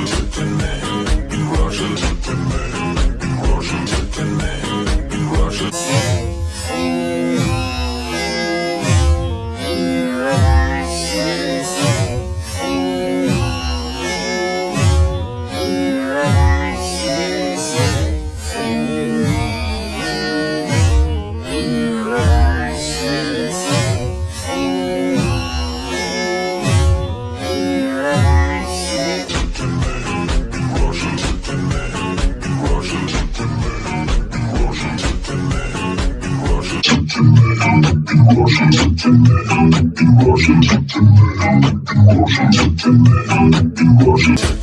Listen to me. Washington, in Washington, in Washington.